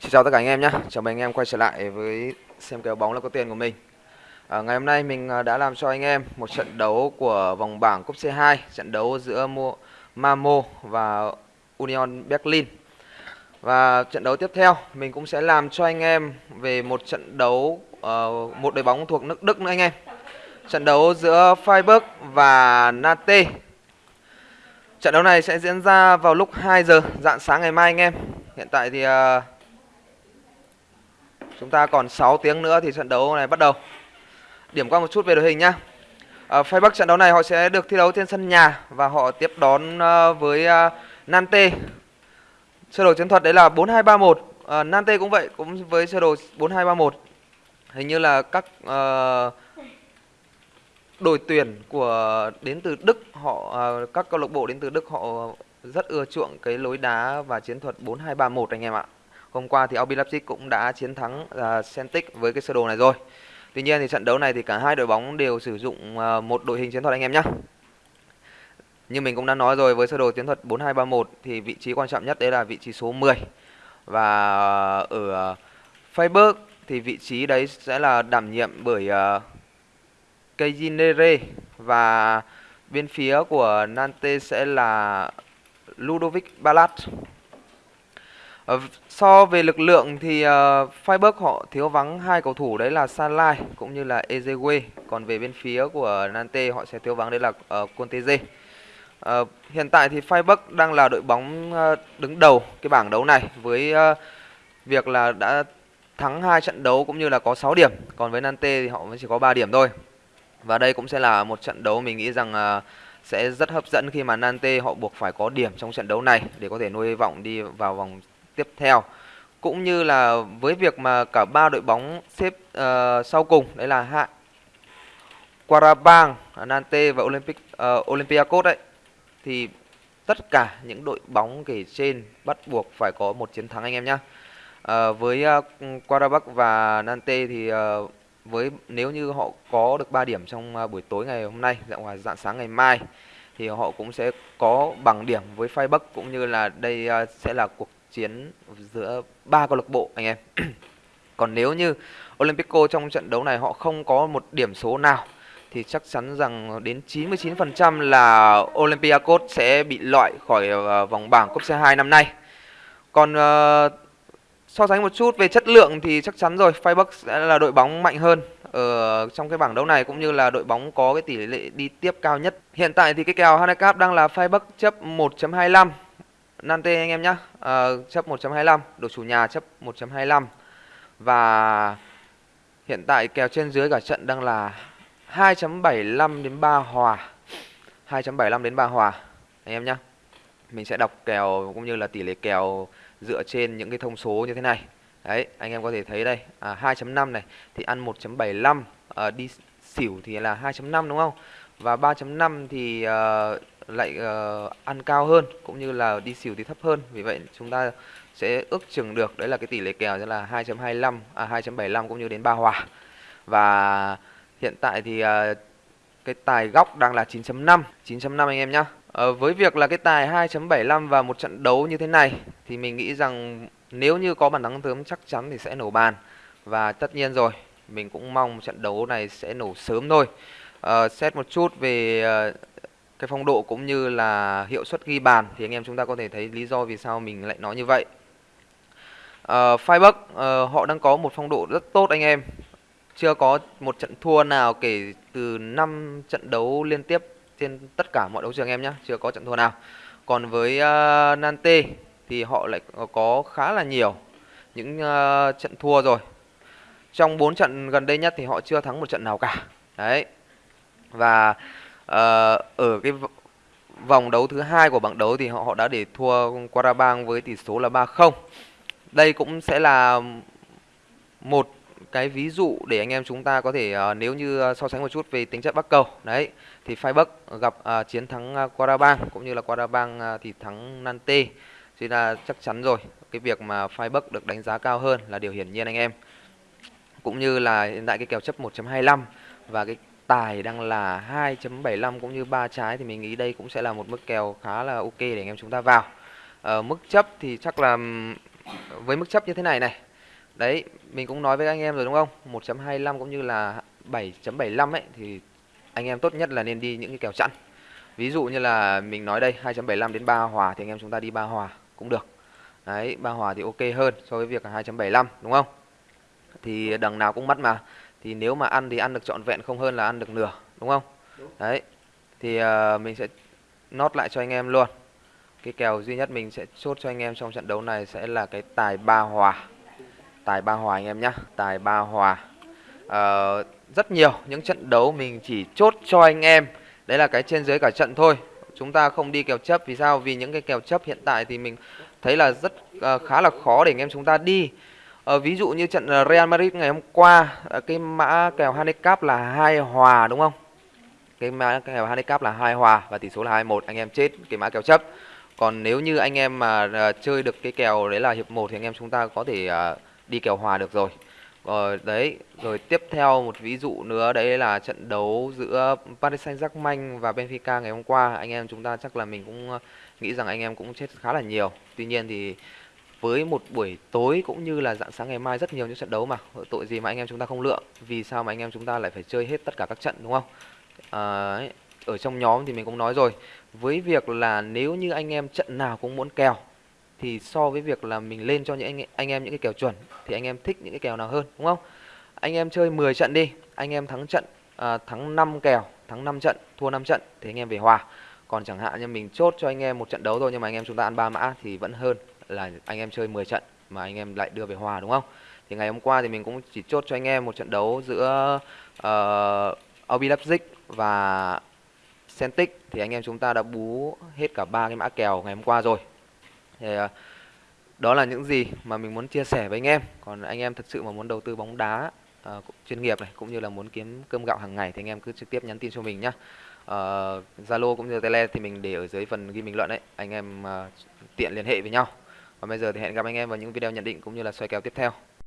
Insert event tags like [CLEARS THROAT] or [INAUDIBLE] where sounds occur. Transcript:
Xin chào tất cả anh em nhé, chào mừng anh em quay trở lại với xem kèo bóng là có tiền của mình. À, Ngày hôm nay mình à, đã làm cho anh em một trận đấu của vòng bảng cúp C2 Trận đấu giữa Mamo và Union Berlin. Và trận đấu tiếp theo mình cũng sẽ làm cho anh em về một trận đấu uh, một đội bóng thuộc nước Đức nữa anh em. Trận đấu giữa Freiburg và Nate Trận đấu này sẽ diễn ra vào lúc 2 giờ dạng sáng ngày mai anh em. Hiện tại thì uh, Chúng ta còn 6 tiếng nữa thì trận đấu này bắt đầu. Điểm qua một chút về đội hình nhá. Ở uh, Bắc trận đấu này họ sẽ được thi đấu trên sân nhà và họ tiếp đón ờ, với uh, Nante. Sơ đồ chiến thuật đấy là 4231. Uh, ờ, Nante cũng vậy, cũng với sơ đồ 4231. Hình như là các uh, đội tuyển của đến từ Đức họ uh, các câu lạc bộ đến từ Đức họ rất ưa chuộng cái lối đá và chiến thuật 4231 anh em ạ. Hôm qua thì RB Leipzig cũng đã chiến thắng uh, Celtic với cái sơ đồ này rồi. Tuy nhiên thì trận đấu này thì cả hai đội bóng đều sử dụng uh, một đội hình chiến thuật anh em nhé. Như mình cũng đã nói rồi với sơ đồ chiến thuật 4231 thì vị trí quan trọng nhất đấy là vị trí số 10. Và ở uh, Freiburg thì vị trí đấy sẽ là đảm nhiệm bởi uh, Kejinere và bên phía của Nantes sẽ là Ludovic Balat Ờ, so về lực lượng thì uh, Freiburg họ thiếu vắng hai cầu thủ đấy là Salai cũng như là Ezewe. Còn về bên phía của Nantes họ sẽ thiếu vắng đấy là ờ, uh, Conteze. Uh, hiện tại thì Freiburg đang là đội bóng uh, đứng đầu cái bảng đấu này với uh, việc là đã thắng hai trận đấu cũng như là có 6 điểm. Còn với Nantes thì họ mới chỉ có 3 điểm thôi. Và đây cũng sẽ là một trận đấu mình nghĩ rằng uh, sẽ rất hấp dẫn khi mà Nantes họ buộc phải có điểm trong trận đấu này để có thể nuôi vọng đi vào vòng tiếp theo cũng như là với việc mà cả ba đội bóng xếp uh, sau cùng đấy là hạ Quarabang, Nantes và Olympic uh, Olympiacos đấy thì tất cả những đội bóng kể trên bắt buộc phải có một chiến thắng anh em nhé. Uh, ờ, với uh, Qarabag và Nantes thì uh, với nếu như họ có được 3 điểm trong uh, buổi tối ngày hôm nay dạng ngoài dạng sáng ngày mai thì họ cũng sẽ có bằng điểm với Phai Bắc cũng như là đây uh, sẽ là cuộc chiến giữa ba câu lạc bộ anh em. [CLEARS THROAT] Còn nếu như Olympico trong trận đấu này họ không có một điểm số nào thì chắc chắn rằng đến 99% là Olympiacos sẽ bị loại khỏi ờ, vòng bảng cúp C2 năm nay. Còn uh, so sánh một chút về chất lượng thì chắc chắn rồi, Feyenoord sẽ là đội bóng mạnh hơn ở trong cái bảng đấu này cũng như là đội bóng có cái tỷ lệ đi tiếp cao nhất. Hiện tại thì cái kèo handicap đang là Feyenoord chấp 1.25 Nante anh em nhé à, chấp 1.25 đội chủ nhà chấp 1.25 và hiện tại kèo trên dưới cả trận đang là 2.75 đến 3 hòa. 2.75 đến 3 hòa. Anh em nhé mình sẽ đọc kèo cũng như là tỷ lệ kèo dựa trên những cái thông số như thế này. Đấy anh em có thể thấy đây. À, 2.5 này thì ăn 1.75 à, ờ, đi xỉu thì là 2.5 đúng không? Và 3.5 thì uh, lại uh, ăn cao hơn cũng như là đi xỉu thì thấp hơn. Vì vậy chúng ta sẽ ước chừng được đấy là cái tỷ lệ kèo sẽ là 2.25 à 2.75 cũng như đến 3 hòa. Và hiện tại thì uh, cái tài góc đang là 9.5 9.5 anh em nhá. Uh, với việc là cái tài 2.75 và một trận đấu như thế này thì mình nghĩ rằng nếu như có bàn thắng sớm chắc chắn thì sẽ nổ bàn. Và tất nhiên rồi mình cũng mong trận đấu này sẽ nổ sớm thôi. Uh, xét một chút về uh, cái phong độ cũng như là hiệu suất ghi bàn thì anh em chúng ta có thể thấy lý do vì sao mình lại nói như vậy. Ờ, uh, Freiburg uh, ờ, họ đang có một phong độ rất tốt anh em. Chưa có một trận thua nào kể từ 5 trận đấu liên tiếp trên tất cả mọi đấu trường em nhé, chưa có trận thua nào. Còn với ờ, uh, Nantes thì họ lại có khá là nhiều những uh, trận thua rồi. Trong 4 trận gần đây nhất thì họ chưa thắng một trận nào cả. Đấy. Và Ờ, ở cái vòng đấu thứ hai của bảng đấu thì họ họ đã để thua Quarabang với tỷ số là 3-0. Đây cũng sẽ là một cái ví dụ để anh em chúng ta có thể uh, nếu như ờ, so sánh một chút về tính chất bắc cầu. Đấy thì Freiburg gặp uh, chiến thắng uh, cũng như là Quarabang uh, thì thắng Nante thì là chắc chắn rồi cái việc mà Freiburg được đánh giá cao hơn là điều hiển nhiên anh em. Cũng như là hiện tại cái kèo chấp 1.25 và cái tài đang là 2.75 cũng như ba trái thì mình nghĩ đây cũng sẽ là một mức kèo khá là ok để anh em chúng ta vào. Ở mức chấp thì chắc là, với mức chấp như thế này này. Đấy, mình cũng nói với anh em rồi đúng không? 1.25 cũng như là 7.75 ấy, thì anh em tốt nhất là nên đi những cái kèo chẵn. Ví dụ như là mình nói đây 2.75 đến 3 hòa thì anh em chúng ta đi 3 hòa cũng được. Đấy 3 hòa thì ok hơn so với việc là 2.75 đúng không? Thì đằng nào cũng mất mà thì nếu mà ăn thì ăn được trọn vẹn không hơn là ăn được nửa đúng không? Đúng. đấy thì uh, mình sẽ nốt lại cho anh em luôn. Cái kèo duy nhất mình sẽ chốt cho anh em trong trận đấu này sẽ là cái tài ba hòa. Tài ba hòa anh em nhá tài ba hòa. Ờ, rất nhiều những trận đấu mình chỉ chốt cho anh em. Đấy là cái trên dưới cả trận thôi. Chúng ta không đi kèo chấp vì sao? Vì những cái kèo chấp hiện tại thì mình thấy là rất ờ, khá là khó để anh em chúng ta đi Ờ, ví dụ như trận ờ, Real Madrid ngày hôm qua ờ, cái mã kèo handicap là hai hòa đúng không? Cái mã kèo handicap là hai hòa và tỷ số là 21 anh em chết cái mã kèo chấp. Còn nếu như anh em mà ờ, chơi được cái kèo đấy là hiệp 1 thì anh em chúng ta có thể đi kèo hòa được rồi. Rồi đấy rồi tiếp theo một ví dụ nữa đấy là trận đấu giữa Paris Saint-Germain và Benfica ngày hôm qua. Anh em chúng ta chắc là mình cũng nghĩ rằng anh em cũng chết khá là nhiều. Tuy nhiên thì với một buổi tối cũng như là dạng sáng ngày mai rất nhiều những trận đấu mà. Tội gì mà anh em chúng ta không lựa vì sao mà anh em chúng ta lại phải chơi hết tất cả các trận đúng không? À, ở trong nhóm thì mình cũng nói rồi với việc là nếu như anh em trận nào cũng muốn kèo thì so với việc là mình lên cho những anh, anh em những cái kèo chuẩn thì anh em thích những cái kèo nào hơn đúng không? Anh em chơi 10 trận đi anh em thắng trận à, thắng 5 kèo thắng 5 trận thua 5 trận thì anh em về hòa. Còn chẳng hạn như mình chốt cho anh em một trận đấu thôi nhưng mà anh em chúng ta ăn ba mã thì vẫn hơn là anh em chơi 10 trận mà anh em lại đưa về hòa đúng không? Thì ngày hôm qua thì mình cũng chỉ chốt cho anh em một trận đấu giữa ờ, uh, RB Leipzig và Celtic. Thì anh em chúng ta đã bú hết cả ba cái mã kèo ngày hôm qua rồi. Thì uh, đó là những gì mà mình muốn chia sẻ với anh em. Còn anh em thật sự mà muốn đầu tư bóng đá uh, chuyên nghiệp này cũng như là muốn kiếm cơm gạo hàng ngày thì anh em cứ trực tiếp nhắn tin cho mình nhá. Zalo uh, cũng như Tele thì mình để ở dưới phần ghi bình luận đấy anh em uh, tiện liên hệ với nhau còn bây giờ thì hẹn gặp anh em vào những video nhận định cũng như là soi kèo tiếp theo.